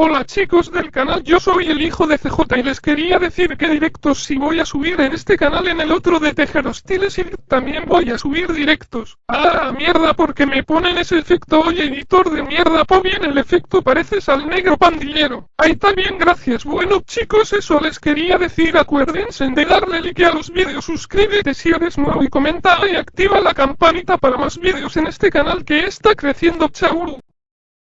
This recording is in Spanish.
Hola chicos del canal, yo soy el hijo de CJ y les quería decir que directos si voy a subir en este canal en el otro de Tejer Hostiles y también voy a subir directos. Ah, mierda, porque me ponen ese efecto, oye editor de mierda, po bien el efecto pareces al negro pandillero. Ahí está bien, gracias. Bueno chicos, eso les quería decir, acuérdense de darle like a los vídeos, suscríbete si eres nuevo y comenta y activa la campanita para más vídeos en este canal que está creciendo, chau.